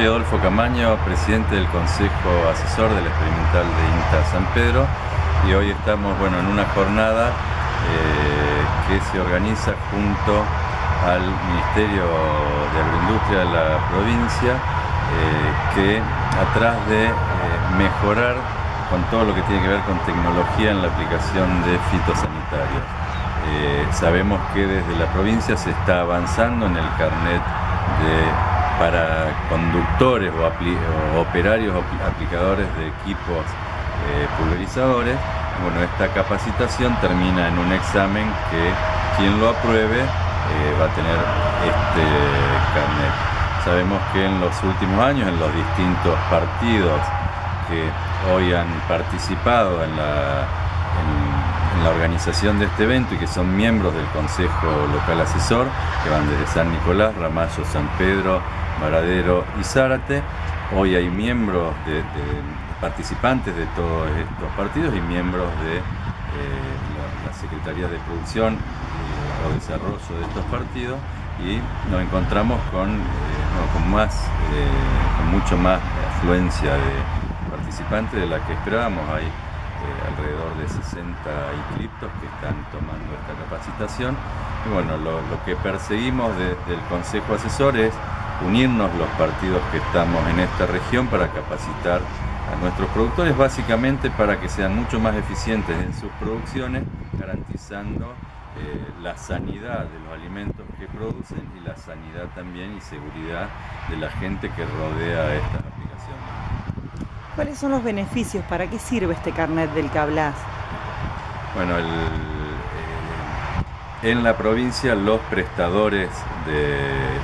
soy Adolfo Camaño, presidente del Consejo Asesor del Experimental de INTA San Pedro y hoy estamos bueno, en una jornada eh, que se organiza junto al Ministerio de Agroindustria de la provincia eh, que atrás de eh, mejorar con todo lo que tiene que ver con tecnología en la aplicación de fitosanitarios. sabemos que desde la provincia se está avanzando en el carnet de para conductores o, operarios o aplicadores de equipos eh, pulverizadores. Bueno, esta capacitación termina en un examen que quien lo apruebe eh, va a tener este carnet. Sabemos que en los últimos años, en los distintos partidos que hoy han participado en la, la organización de este evento y que son miembros del Consejo Local Asesor, que van desde San Nicolás, Ramallo, San Pedro, Varadero y Zárate. Hoy hay miembros, de, participantes de todos estos partidos y miembros de eh, la, Secretaría de Producción y Desarrollo de estos partidos y nos encontramos con, eh, con más, eh, con mucho más afluencia de participantes de la que esperábamos. Hay alrededor de 60 inscriptos que están tomando esta capacitación. Y bueno, lo, que perseguimos desde el Consejo Asesor es unirnos los partidos que estamos en esta región para capacitar a nuestros productores, básicamente para que sean mucho más eficientes en sus producciones, garantizando eh, la sanidad de los alimentos que producen y la sanidad también y seguridad de la gente que rodea estas aplicaciones. ¿Cuáles son los beneficios? ¿Para qué sirve este carnet del que? Bueno, en la provincia los prestadores de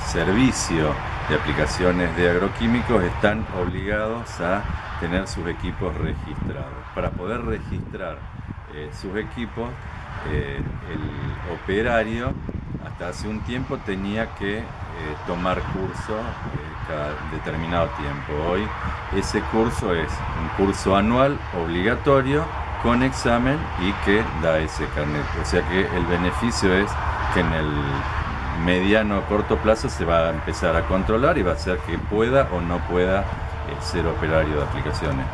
servicio de aplicaciones de agroquímicos están obligados a tener sus equipos registrados. Para poder registrar eh, sus equipos, eh, el operario hasta hace un tiempo tenía que eh, tomar curso cada determinado tiempo. Hoy ese curso es un curso anual obligatorio con examen y que da ese carnet. O sea que el beneficio es que en el mediano o corto plazo se va a empezar a controlar y va a ser que pueda o no pueda eh, ser operario de aplicaciones.